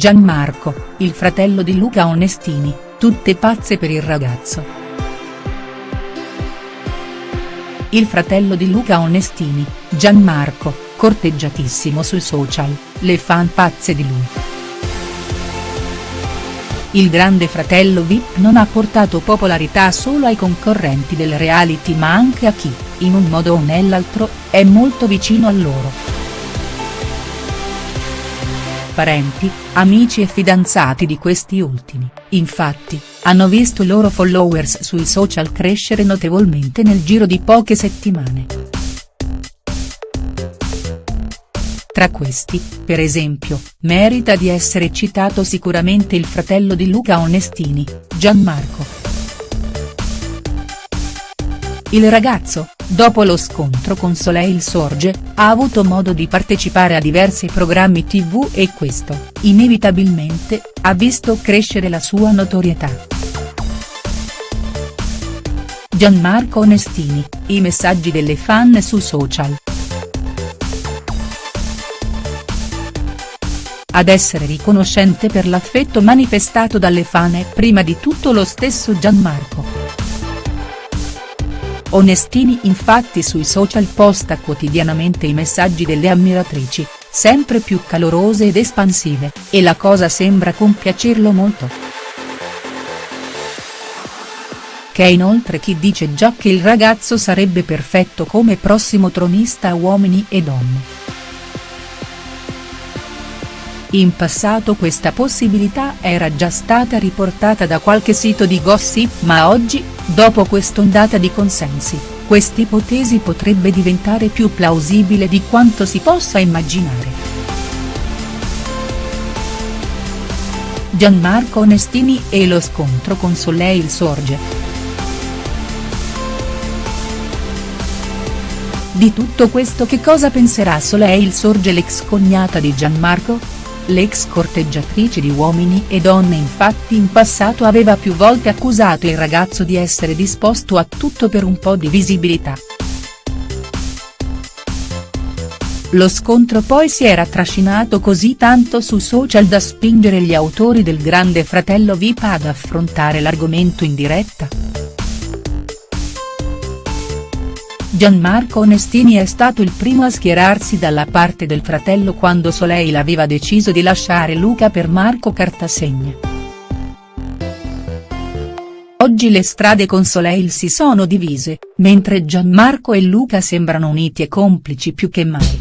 Gianmarco, il fratello di Luca Onestini, tutte pazze per il ragazzo. Il fratello di Luca Onestini, Gianmarco, corteggiatissimo sui social, le fan pazze di lui. Il grande fratello Vip non ha portato popolarità solo ai concorrenti del reality ma anche a chi, in un modo o nell'altro, è molto vicino a loro parenti, amici e fidanzati di questi ultimi, infatti, hanno visto i loro followers sui social crescere notevolmente nel giro di poche settimane. Tra questi, per esempio, merita di essere citato sicuramente il fratello di Luca Onestini, Gianmarco. Il ragazzo, dopo lo scontro con Soleil Sorge, ha avuto modo di partecipare a diversi programmi tv e questo, inevitabilmente, ha visto crescere la sua notorietà. Gianmarco Onestini, i messaggi delle fan su social. Ad essere riconoscente per l'affetto manifestato dalle fan è prima di tutto lo stesso Gianmarco. Onestini infatti sui social posta quotidianamente i messaggi delle ammiratrici, sempre più calorose ed espansive, e la cosa sembra compiacerlo molto. Che è inoltre chi dice già che il ragazzo sarebbe perfetto come prossimo tronista a uomini e donne. In passato questa possibilità era già stata riportata da qualche sito di gossip ma oggi, dopo quest'ondata di consensi, quest'ipotesi potrebbe diventare più plausibile di quanto si possa immaginare. Gianmarco Onestini e lo scontro con Soleil Sorge. Di tutto questo che cosa penserà Soleil Sorge l'ex cognata di Gianmarco?. L'ex corteggiatrice di uomini e donne infatti in passato aveva più volte accusato il ragazzo di essere disposto a tutto per un po' di visibilità. Lo scontro poi si era trascinato così tanto su social da spingere gli autori del Grande Fratello VIP ad affrontare l'argomento in diretta. Gianmarco Onestini è stato il primo a schierarsi dalla parte del fratello quando Soleil aveva deciso di lasciare Luca per Marco Cartasegna. Oggi le strade con Soleil si sono divise, mentre Gianmarco e Luca sembrano uniti e complici più che mai.